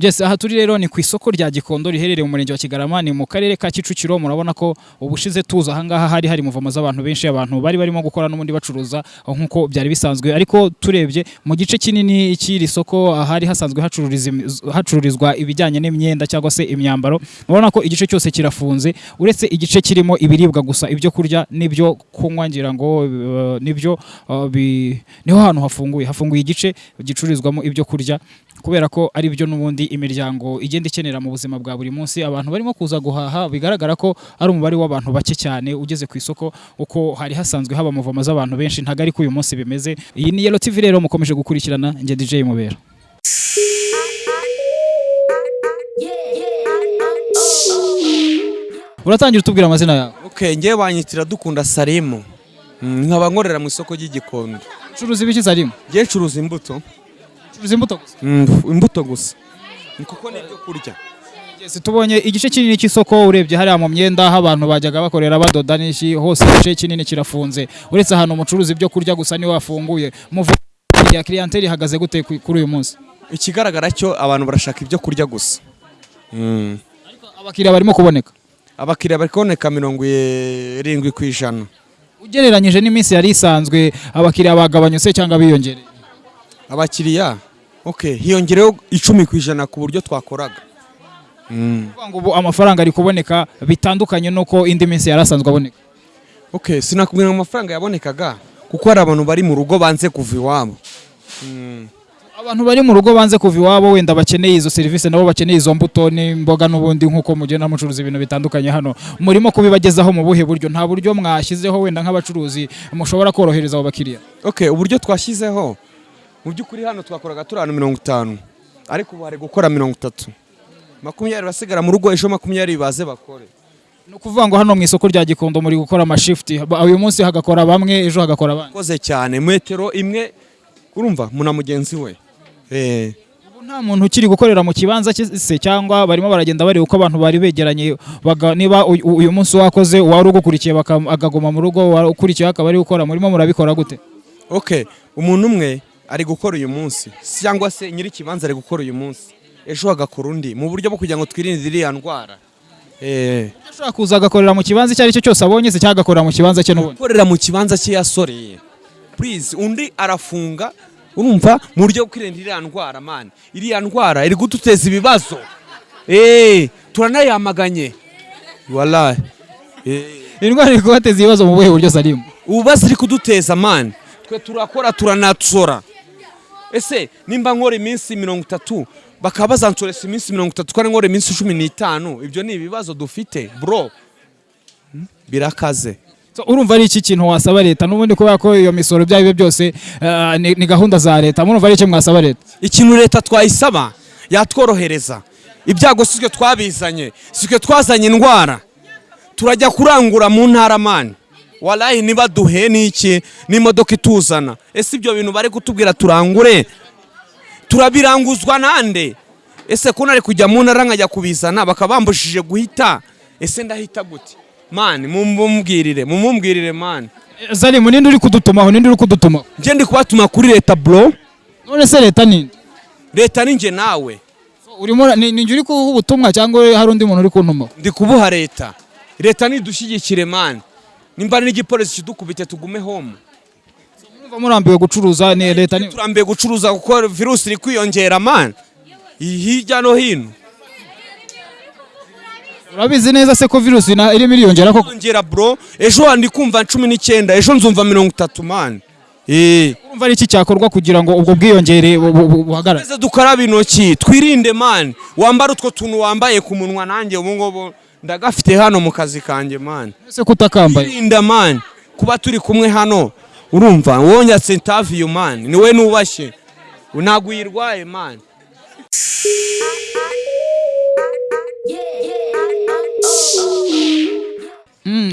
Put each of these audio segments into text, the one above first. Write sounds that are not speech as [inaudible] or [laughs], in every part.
Jesse aha turi rero ni ku isoko rya Gikondo riherereye mu murenge wa Kigarama ni mu karere ka Kicukiro murabona ko ubushize tuza aha ngaha hari hari muvoma z'abantu benshi abantu bari barimo gukora n'ubundi bacuruza nk'uko byari bisanzwe. Ariko turebye mu gice kinini cy'iri soko ahari hasanzwe hacururizwa ibijyanye n'imyenda cyangwa se imyambaro. Murabona ko igice cyose kirafunze uretse igice kirimo ibiribwa gusa ibyo kurya n'ibyo kunywa ngira ngo eh, ni byo bi- ni ho hantu hafunguye. Hafunguye igice gicururizwamo ibyo kurya kubera ko ari byo n'ubundi imiryango igenda ikenera mu buzima bwa buri munsi. Abantu barimo kuza guhaha bigaragara ko ari umubare w'abantu bake cyane ugeze ku isoko uko hari hasanzwe haba muvoma z'abantu benshi. Ntabwo ari ko uyu munsi bimeze. Iyi ni Yellow TV rero mukomeje gukurikirana njye DJ Mubera. Uratangira utubwira amazina yawe? Okay, ngewe banyitira dukunda Salimu. Nkaba nkorera mu isoko ry'igikondo. Curuza ibiki zarimo ngewe ncuruza imbuto. Curuza imbuto gusa. Imbuto gusa. Ni kuko n'ibyo kurya. Tubonye igice kinini cy'isoko urebye hariya mu myenda aho abantu bajyaga bakorera badoda n'iki hose igice kinini kirafunze. Uretse ahantu umucuruzi ibyo kurya gusa ni we wafunguye. Ya clientele ihagaze gute ku- kuri uyu munsi? Ikigaragara cyo abantu barashaka ibyo kurya gusa. Mm. abakiriya barimo kuboneka? Abakiriya bari kuboneka mirongo irindwi ku ijana. Ugereranyije n'iminsi yari isanzwe abakiriya bagabanyutse cyangwa biyongereye? Abakiriya? Hiyongereho icumi ku ijana ku buryo twakoraga. Mm. kuvuga ngo ubu amafaranga ari kuboneka bitandukanye n'uko indi minsi yari asanzwe aboneka. Okay sinakubwira ngo amafaranga yabonekaga kuko hari abantu bari mu rugo banze kuva iwabo. Mm. abantu bari mu rugo banze kuva iwabo wenda bakeneye izo serivisi nabo bakeneye izo mbuto n'imboga n'ubundi nk'uko mugenda mucuruza ibintu bitandukanye hano. Murimo kubibagezaho mu buhe buryo nta buryo mwashyizeho wenda nk'abacuruzi mushobora korohereza abo bakiriya. Okay uburyo twashyizeho mu by'ukuri hano twakoraga turi ahantu mirongo itanu ariko ubu hari gukora mirongo itatu. Makumyabiri basigara mu rugo ejo makumyabiri baze bakore. Ni ukuvuga ngo hano mu isoko rya gikondo muri gukora amashifuti uyu munsi hagakora bamwe ejo hagakora abandi. Koze cyane metero imwe urumva muna mugenzi we. Eh. Ubu nta muntu ukiri gukorera mu kibanza cye se cyangwa barimo baragenda bareba uko abantu bari begeranye niba uyu- munsi wakoze uwari ugukurikiye akaguma mu rugo ukurikiye akaba ari gukora murimo murabikora gute? Okay umuntu umwe ari gukora uyu munsi. Cyangwa se nyiri ikibanza ari gukora uyu munsi. Ejo hagakora undi mu buryo bwo kugira ngo twirinde iriya ndwara. Eh. Ashobora kuza agakorera mu kibanza icyo ari cyo cyose abonye se cyangwa agakorera mu kibanza cye n'ubundi? Gukorera mu kibanza cye yasoreye please undi arafunga urumva mu buryo bwo kwirinda iriya ndwara man. Iriya ndwara iri guduteza ibibazo. Eh turanayamaganye wallahi. Eh. Indwara iri kubateza ibibazo mu buhe buryo salimu ububazo iri kuduteza man. Twe turakora turanatsora ese nimba nkora iminsi mirongo itatu bakaba bazansoresa iminsi mirongo itatu kandi nkora iminsi cumi n'itanu ibyo ni ibibazo dufite bro. Hmm? birakaze. So, urumva ari iki kintu wasaba leta? N'ubundi kubera ko iyo misoro ibyo ari byo byose eh, ni ni gahunda za leta. Murumva ari icyo mwasaba leta? Ikintu leta twayisaba yatworohereza. Ibyago si twe twabizanye si twe twazanye indwara. Turajya kurangura mu ntara mani. Warayi niba duhe n'iki n'imodoka ituzana. Ese ibyo bintu bari kutubwira turangure? Turabiranguzwa nande? Ese ko nari kujya mu ntara nkajya kubizana bakaba bambujije guhita? Ese ndahita gute? Mani mumumbwirire mumumbwirire mani salimu ninde uri kudutumaho ninde uri kudutumaho njye ndi kubatuma kuri leta bro. None se leta ninde leta ni njye nawe. Urimo ni ni njye uri kuha ubutumwa cyangwa hari undi muntu uri kuntumaho ndi kubuha leta. Leta nidushyigikire mani nimba n'igipolisi kidukubite tugume home. Murambiwe gucuruza ni leta ni turambiye gucuruza kuko virusi iri kwiyongera mani hirya no hino. Urabizi neza se ko virusi na- irimo iriyongera koko? Kwiyongera bro. Ejo ndi kumva cumi n'icyenda ejo nzumva mirongo itatu mani eee urumva ari iki cyakorwa kugira ngo ubwo bwiyongere bu- bu- bu- buhagarare? Dukaraba intoki twirinde mani wambara utwo tuntu wambaye ku munwa nanjye ubu ngubu. Ndagafite hano mu kazi kanjye mani ese kutakambaye Twirinda mani kuba turi kumwe hano. Urumva? Wonyatse intaviyu mani ni we nubashye. Ntabwo uyirwaye mani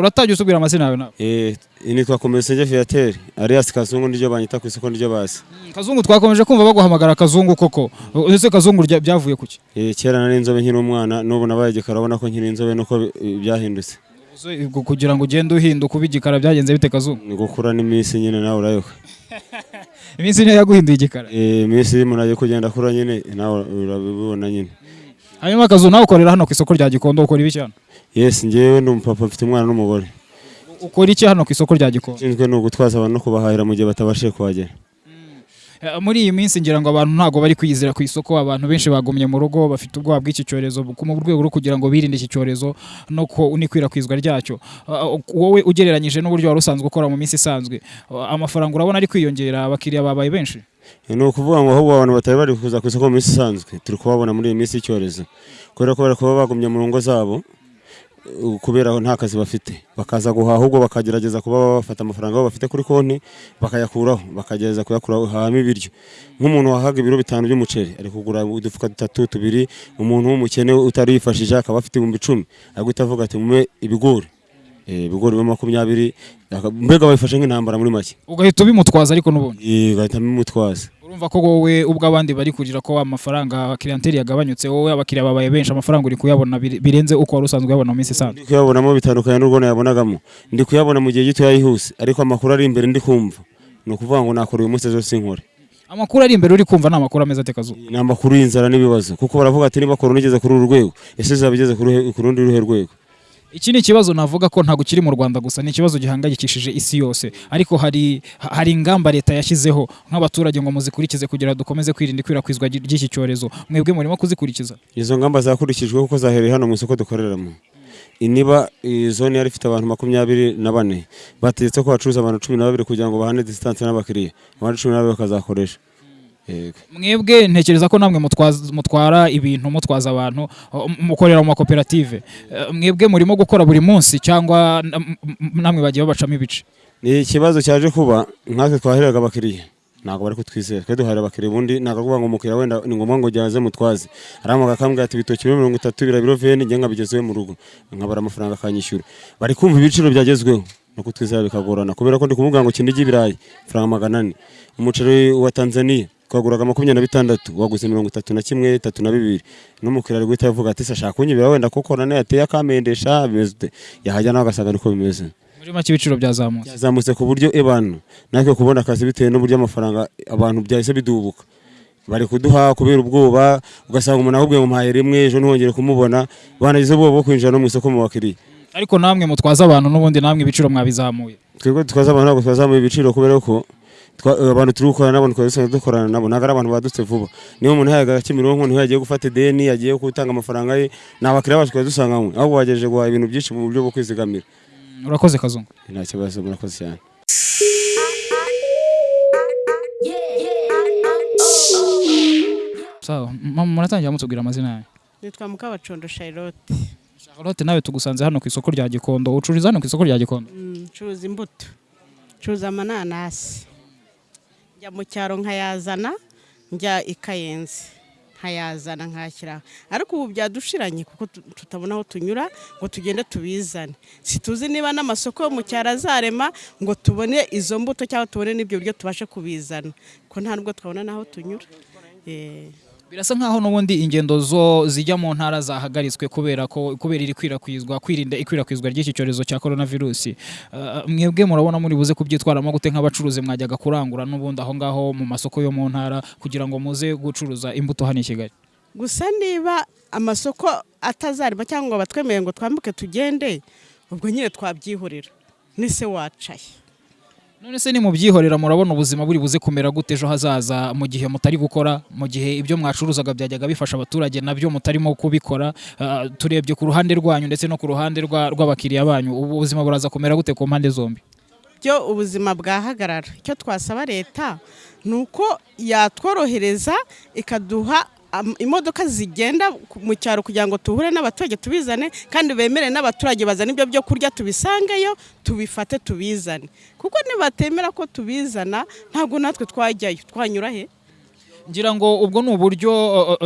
Uratajya usubira amazina yawe nawe? Eh, nitwa Komesenje Viateur alias Kazungu niryo banyita ku isoko niryo basi. Mm, kazungu twakomeje kumva baguhamagara kazungu koko. Ese kazungu byavuye kuki? Eh, kera nari inzobe nkiri umwana n'ubu nabaye igikara urabona ko nkiri inzobe nuko byahindutse. Kugira ngo ugende uhinduka uba igikara byagenze bite kazungu? Ni gukura n'iminsi nyine nawe urayoka. [laughs] Iminsi niyo yaguhinduye igikara. Eh, iminsi iyo umuntu agiye kugenda akura nyine nawe urabibona nyine. Hanyuma kazungu nawe ukorera hano ku isoko rya gikondo ukora ibiki hano? Yesi njyewe ndi umupapa mfite umwana n'umugore. Ukora iki hano ku isoko rya gikondo ushinzwe ni ugutwaza abantu no kubahahira mu gihe batabashije kuhagera. Eh, muri iyi minsi ngira ngo abantu ntabwo bari kwiyizira ku isoko abantu benshi bagumye mu rugo bafite ubwoba bw'iki cyorezo mu rwego rwo kugira ngo birinde iki cyorezo no n'ikwirakwizwa ryacyo. Ah, wowe ugereranyije n'uburyo wari usanzwe ukora mu minsi isanzwe ah, amafaranga urabona ari kwiyongera abakiriya babaye benshi? Ni ukuvuga ngo ahubwo abantu batari bari kuza ku isoko mu minsi isanzwe turi kubabona muri iyi minsi y'icyorezo. Kubera ko bari kuba bagumye mu ngo zabo kubera nta kazi bafite. Bakaza guhaha ahubwo bakagerageza kuba bafata amafaranga bafite kuri konti bakayakuraho. Bakagerageza kuyakuraho hahamo ibiryo. Nk'umuntu wahaga ibiro bitanu by'umuceri ari kugura udufuka dutatu tubiri. Umuntu w'umukene utari yifashije akaba afite ibihumbi icumi. Agahita avuga ati mume ibigori. Ibigori biba makumyabiri mbega babifashe nk'intambara muri make. Ugahita ubimutwaza ariko n'ubundi Eh, ugahita bimutwaza urumva ko wowe ubwo abandi bari kugira ko amafaranga clientele yagabanyutse wowe abakiriya babaye benshi amafaranga uri kuyabona bire- birenze uko wari usanzwe uyabona mu minsi isanzwe. Ndi kuyabonamo bitandukanye n'urwo nayabonagamo. Ndi kuyabona mu gihe gito yihuse ariko amakuru ari imbere ndi kumva. Ni ukuvuga ngo nakora uyu munsi ejo sinkore amakuru ari imbere uri kumva ni amakuru ameze ate kazuba ni amakuru y'inzara n'ibibazo. Kuko baravuga ati niba korona igeze kuri uru rwego ese izaba igeze ku rundi ruhe rwego? Iki ni ikibazo navuga ko ntabwo kiri mu Rwanda gusa ni ikibazo gihangayikishije isi yose. Ariko hari hari ingamba leta yashyizeho nk'abaturage ngo muzikurikize kugira dukomeze kwirinda ikwirakwizwa ry- ry'iki cyorezo. Mwebwe murimo kuzikurikiza. Izo ngamba zakurikijwe kuko zahereye hano mu isoko dukoreramo. Niba zone yari ifite abantu makumyabiri na bane. Bategetse ko bacuruza abantu cumi na babiri kugira ngo bahane disitanse n'abakiriya. Abandi cumi na babiri bakazakoresha. Mwebwe ntekereza ko namwe mutwara ibintu mutwaza abantu mukorera mu makoperative. Eh, mwebwe murimo gukora buri munsi cyangwa namwe bagiye babacamo ibice? Ni ikibazo cyaje kuba nkatwe twaheraga abakiriya. Ntabwo bari kutwizera. Twe duhahira abakiriya ubundi ntabwo kuvuga ngo umukiriya wenda ni ngombwa ngo jyaze mutwaze. Aramuha akambwira ati ibitoki biro mirongo itatu bira biro veni njye nkabigezeho mu rugo. Nkabara amafaranga akanyishyura. Bari kumva ibiciro byagezweho. No kutwizera bikagorana. Kubera ko ndi kumubwira ngo kinigi ibirayi amafaranga magana ane. Umuceri wa tanzania. Twaguraga makumyabiri na bitandatu waguze mirongo itatu na kimwe itatu na bibiri. N'umukiriya ari guhita avuga ati se ashaka kunyibira wenda kuko nane yateye akamendesha bimeze ute? Yahajya nawe agasanga niko bimeze. Muri make ibiciro byazamutse. Byazamutse ku buryo ebanu natwe kubona akazi bitewe n'uburyo amafaranga abantu byahise bidubuka. Bari kuduha kubera ubwoba ugasanga umuntu ahubwiye ngo mpaye rimwe ejo ntihongere kumubona. Banagize ubwoba bwo kwinjira no mu isoko mu bakiriya ariko namwe mutwaza abantu n'ubundi namwe ibiciro mwabizamuye. Twebwe twaza abantu ntabwo twazamuye ibiciro kubera ko abantu turi gukorana nabo twari dusanzwe dukorana nabo. Ntabwo ari abantu badutse vuba. Niba umuntu yahaga Kimironko ni ho yagiye gufata ideni yagiye gutanga amafaranga ye ni abakiriya bacu twari dusanganywe ahubwo bagejeje guhaha ibintu byinshi mu buryo bwo kwizigamira. Mm, urakoze kazungu. Nta kibazo murakoze cyane. Sawa. Muratangira mutubwira amazina yanyu nitwa mukabacondo charlotte. Charlotte nawe tugusanze hano ku isoko rya Gikondo. Ucururiza hano ku isoko rya Gikondo? Mm, ncuruza imbuto. Ncuruza amananasi. Njya mu cyaro nkayazana njya i kayenzi. Nkayazana nkashyira ariko ubu byadushiranye kuko tu- tutabona aho tunyura ngo tugende tubizane. Situzi niba n'amasoko yo mu cyaro azarema ngo tubone izo mbuto cyangwa tubone n'ibyo biryo tubashe kubizana. Ko nta nubwo twabona n'aho tunyura. Eh, birasa nkaho n'ubundi ingendo zo zijya mu ntara zahagaritswe kubera ko kubera iri kwirakwizwa kwirinda ikwirakwizwa ry'iki cyorezo cya coronavirus. Uh, mwebwe murabona muri buze kubyitwaramo gute nk'abacuruzi mwajyaga kurangura n'ubundi aho ngaho mu masoko yo mu ntara kugira ngo muze gucuruza imbuto hano i Kigali. Gusa niba amasoko atazarima cyangwa ngo batwemere ngo twambuke tugende ubwo nyine twabyihorera. Nise wacaye. None se ni mubyihorera murabona ubuzima buri buze kumera gute ejo hazaza mu gihe mutari gukora mu gihe ibyo mwacuruzaga byajyaga bifasha abaturage na byo mutarimo kubikora uh, turebye ku ruhande rwanyu ndetse no ku ruhande rwa- rw'abakiriya banyu. Ubu ubuzima buraza kumera gute ku mpande zombi? Byo ubuzima bwahagarara. Icyo twasaba leta ni uko yatworohereza ikaduha imodoka zigenda mu cyaro kugira ngo tuhure n'abaturage tubizane kandi bemere n'abaturage bazana ibyo byo kurya tubisangeyo tubifate tubizane. Kuko nibatemera ko tubizana ntabwo natwe twajyayo twanyura he? Ngira ngo ubwo ni uburyo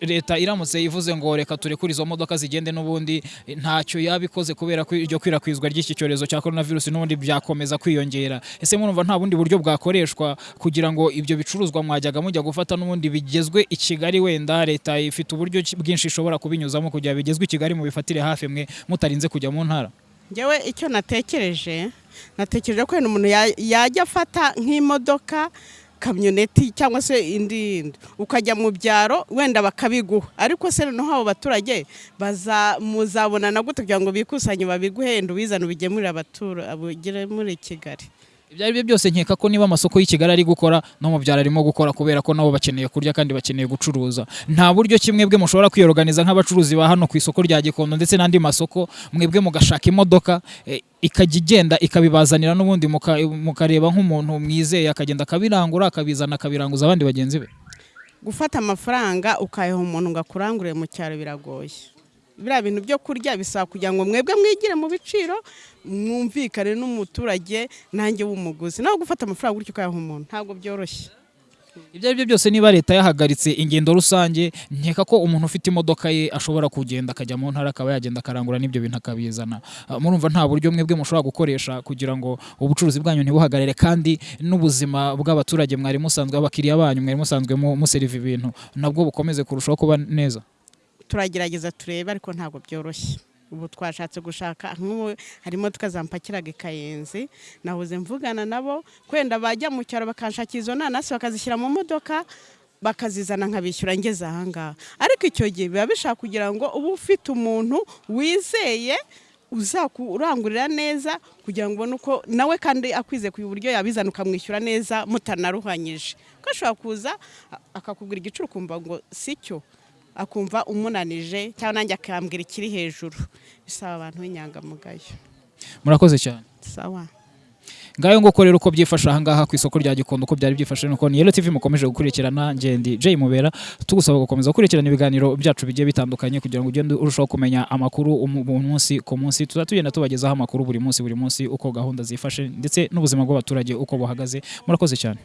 leta iramutse ivuze ngo reka turekure izo modoka zigende n'ubundi ntacyo yabikoze kubera ko iryo kwirakwizwa ry'iki cyorezo cya coronavirus n'ubundi byakomeza kwiyongera. Ese murumva nta bundi buryo bwakoreshwa kugira ngo ibyo bicuruzwa mwajyaga mujya gufata n'ubundi bigezwe i Kigali wenda? Leta ifite uburyo bwinshi ishobora kubinyuzamo kugira bigezwe i Kigali mubifatire hafi mwe mutarinze kujya mu ntara. Ngewe icyo natekereje natekereje ko umuntu ya- yajya afata nk'imodoka kamyoneti cyangwa se indi ukajya mu byaro wenda bakabiguha. Ariko se noneho abo baturage baza muzabonana gute kugira ngo bikusanye babiguhe wenda ubizane ubigemurire muri kigali. Ibyo ari byo byose nkeka ko niba amasoko y'i Kigali ari gukora no mu byaro arimo gukora kubera ko nabo bakeneye kurya kandi bakeneye gucuruza. Nta buryo ki mwebwe mushobora kwiyoroganiza nk'abacuruzi ba hano ku isoko rya Gikondo ndetse n'andi masoko mwebwe mugashaka imodoka eh, ikajya igenda ikabibazanira n'ubundi muka- mukareba nk'umuntu mwizeye akagenda akabirangura akabizana akabiranguza abandi bagenzi be. Gufata amafaranga ukayaha umuntu ngo akurangurire mu cyaro biragoye. Biriya bintu byo kurya bisaba kugira ngo mwebwe mwigire mu biciro mwumvikane n'umuturage nanjye w'umuguzi. Nawe gufata amafaranga gutyo ukayaha umuntu ntabwo byoroshye. Ibyo ari byo byose niba leta yahagaritse ingendo rusange nkeka ko umuntu ufite imodoka ye ashobora kugenda akajya mu ntara akaba yagenda akarangura n'ibyo bintu akabizana. Ah, murumva nta buryo mwebwe mushobora gukoresha kugira ngo ubucuruzi bwanyu ntibuhagarare kandi n'ubuzima bw'abaturage mwari musanzwe abakiriya banyu mwari musanzwe mu- museriva ibintu nabwo bukomeze kurushaho kuba neza. Turagerageza turebe ariko ntabwo byoroshye. Ubu twashatse gushaka hari imodoka zampakiraga i kayenzi nahoze mvugana nabo kwenda bajya mu cyaro bakanshakira izo nanasi bakazishyira mu modoka bakazizana nkabishyura ngeze ahangaha ariko icyo gihe biba bishaka kugira ngo uba ufite umuntu wizeye uzakurangurira neza kugira ngo ubone uko nawe kandi akwize ku buryo yabizana ukamwishyura neza mutanaruhanyije. Ko ashobora kuza akakubwira igiciro ukumva ngo si cyo. Akumva umunanije cyangwa nanjye akambwira ikiri hejuru. Bisaba abantu b'inyangamugayo. Murakoze cyane. Sawa. Ngayo nguko rero uko byifashe ahangaha ku isoko rya Gikondo uko byari byifashe nuko ni Yellow TV mukomeje gukurikirana ngendi Jay Mubera tugusaba gukomeza gukurikirana ibiganiro byacu bigiye bitandukanye kugira ngo ugende urushaho kumenya amakuru umu- mu munsi ku munsi. Tuza tugenda tubagezaho amakuru buri munsi buri munsi uko gahunda zifashe ndetse n'ubuzima bw'abaturage uko buhagaze. Murakoze cyane.